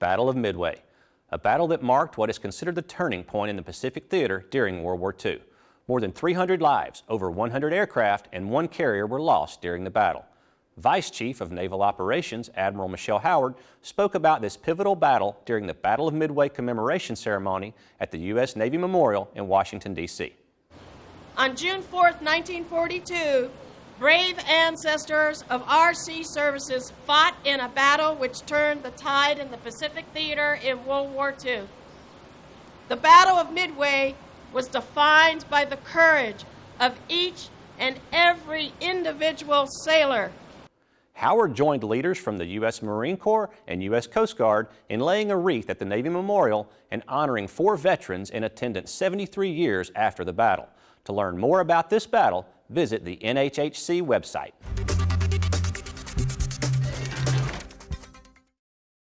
Battle of Midway, a battle that marked what is considered the turning point in the Pacific Theater during World War II. More than 300 lives, over 100 aircraft, and one carrier were lost during the battle. Vice Chief of Naval Operations Admiral Michelle Howard spoke about this pivotal battle during the Battle of Midway commemoration ceremony at the U.S. Navy Memorial in Washington, D.C. On June 4, 1942, brave ancestors of our sea services fought in a battle which turned the tide in the Pacific Theater in World War II. The Battle of Midway was defined by the courage of each and every individual sailor Howard joined leaders from the U.S. Marine Corps and U.S. Coast Guard in laying a wreath at the Navy Memorial and honoring four veterans in attendance 73 years after the battle. To learn more about this battle, visit the NHHC website.